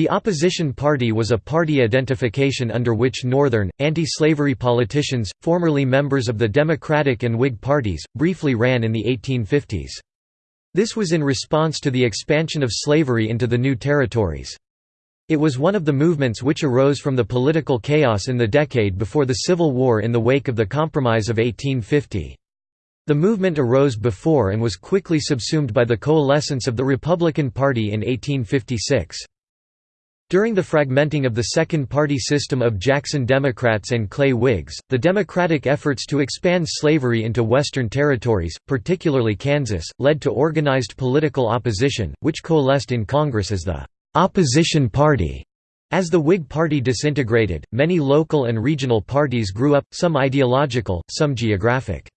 The opposition party was a party identification under which Northern, anti-slavery politicians, formerly members of the Democratic and Whig parties, briefly ran in the 1850s. This was in response to the expansion of slavery into the new territories. It was one of the movements which arose from the political chaos in the decade before the Civil War in the wake of the Compromise of 1850. The movement arose before and was quickly subsumed by the coalescence of the Republican Party in 1856. During the fragmenting of the second-party system of Jackson Democrats and Clay Whigs, the Democratic efforts to expand slavery into Western territories, particularly Kansas, led to organized political opposition, which coalesced in Congress as the «opposition party». As the Whig Party disintegrated, many local and regional parties grew up, some ideological, some geographic.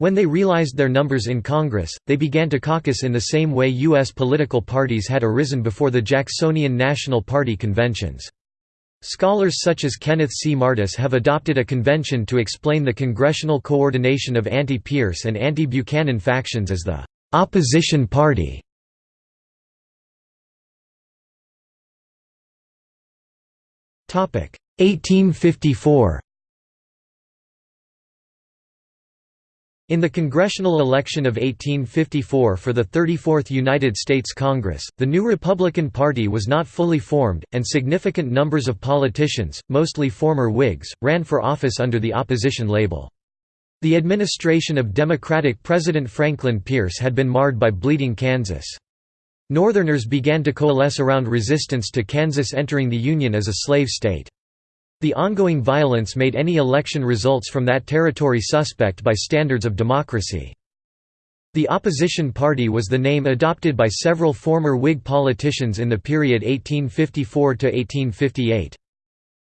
When they realized their numbers in Congress, they began to caucus in the same way U.S. political parties had arisen before the Jacksonian National Party conventions. Scholars such as Kenneth C. Martis have adopted a convention to explain the congressional coordination of anti-Pierce and anti-Buchanan factions as the «opposition party». Topic 1854 In the congressional election of 1854 for the 34th United States Congress, the new Republican Party was not fully formed, and significant numbers of politicians, mostly former Whigs, ran for office under the opposition label. The administration of Democratic President Franklin Pierce had been marred by Bleeding Kansas. Northerners began to coalesce around resistance to Kansas entering the Union as a slave state. The ongoing violence made any election results from that territory suspect by standards of democracy. The opposition party was the name adopted by several former Whig politicians in the period 1854 to 1858.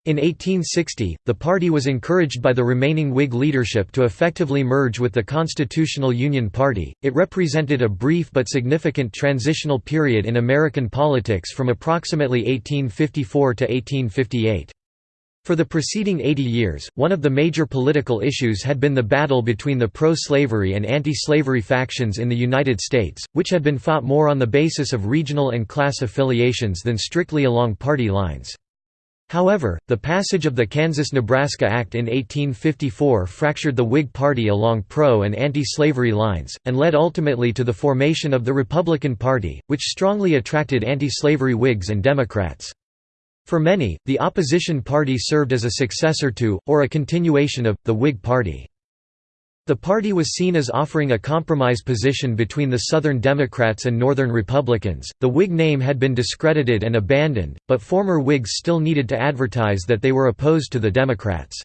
In 1860, the party was encouraged by the remaining Whig leadership to effectively merge with the Constitutional Union Party. It represented a brief but significant transitional period in American politics from approximately 1854 to 1858. For the preceding 80 years, one of the major political issues had been the battle between the pro-slavery and anti-slavery factions in the United States, which had been fought more on the basis of regional and class affiliations than strictly along party lines. However, the passage of the Kansas–Nebraska Act in 1854 fractured the Whig Party along pro- and anti-slavery lines, and led ultimately to the formation of the Republican Party, which strongly attracted anti-slavery Whigs and Democrats. For many, the opposition party served as a successor to, or a continuation of, the Whig Party. The party was seen as offering a compromise position between the Southern Democrats and Northern Republicans. The Whig name had been discredited and abandoned, but former Whigs still needed to advertise that they were opposed to the Democrats.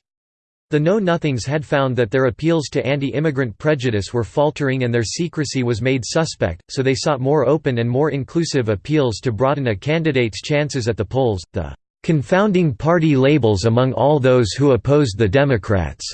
The Know-Nothings had found that their appeals to anti-immigrant prejudice were faltering and their secrecy was made suspect, so they sought more open and more inclusive appeals to broaden a candidate's chances at the polls. The confounding party labels among all those who opposed the Democrats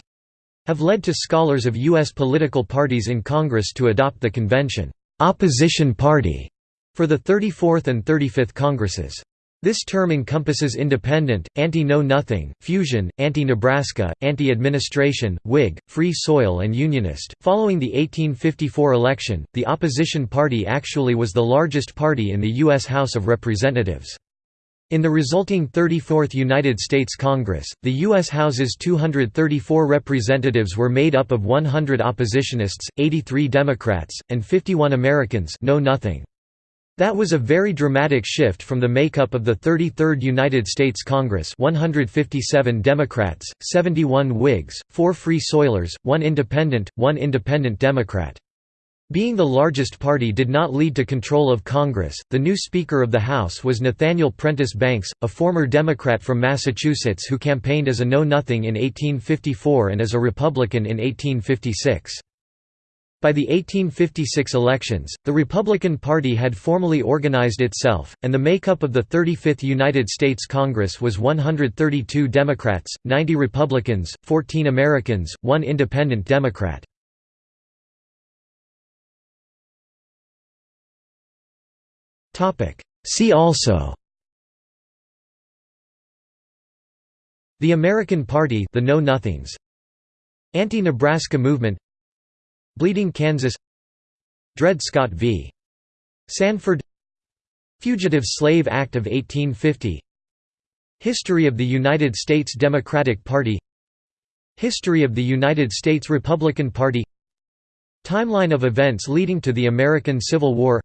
have led to scholars of U.S. political parties in Congress to adopt the convention opposition party for the 34th and 35th Congresses. This term encompasses independent, anti-know-nothing, fusion, anti-Nebraska, anti-administration, Whig, free soil and Unionist. Following the 1854 election, the opposition party actually was the largest party in the U.S. House of Representatives. In the resulting 34th United States Congress, the U.S. House's 234 representatives were made up of 100 oppositionists, 83 Democrats, and 51 Americans know nothing. That was a very dramatic shift from the makeup of the 33rd United States Congress 157 Democrats, 71 Whigs, 4 Free Soilers, 1 Independent, 1 Independent Democrat. Being the largest party did not lead to control of Congress. The new Speaker of the House was Nathaniel Prentiss Banks, a former Democrat from Massachusetts who campaigned as a Know Nothing in 1854 and as a Republican in 1856. By the 1856 elections, the Republican Party had formally organized itself, and the makeup of the 35th United States Congress was 132 Democrats, 90 Republicans, 14 Americans, 1 Independent Democrat. See also The American Party the Know-Nothings Anti-Nebraska movement Bleeding Kansas. Dred Scott v. Sandford. Fugitive Slave Act of 1850 History of the United States Democratic Party. History of the United States Republican Party. Timeline of events leading to the American Civil War.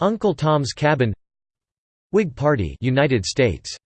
Uncle Tom's Cabin. Whig Party United States